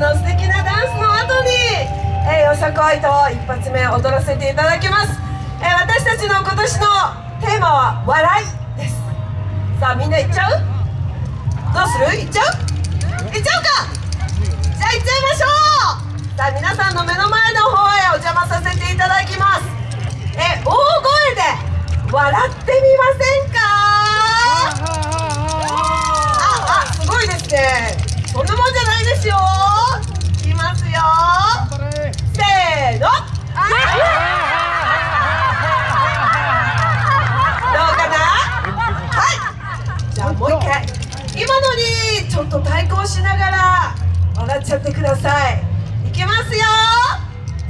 の素敵なダンスの後に、えー、よさこいと一発目踊らせていただきます、えー、私たちの今年のテーマは笑いです。さあみんな行っちゃう？どうする？行っちゃう？行っちゃうか！じゃあ行っちゃいましょう！さあ皆さんの目の前の方へお邪魔させていただきます。え大声で笑ってしながら笑っちゃってください。いきますよ。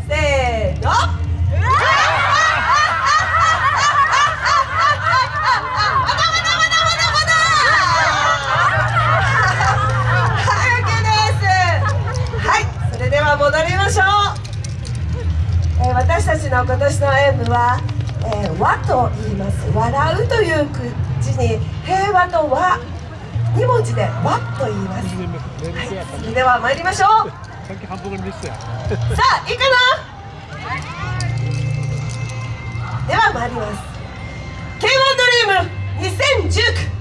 せーの。ましょう、えー私たちの今年の演舞は「えー、和」と言います「笑う」という字に「平和」と「和」2文字で「和」と言います、はい、それでは参りましょう。さあいいかなでは参ります。K1 ドリーム2019映画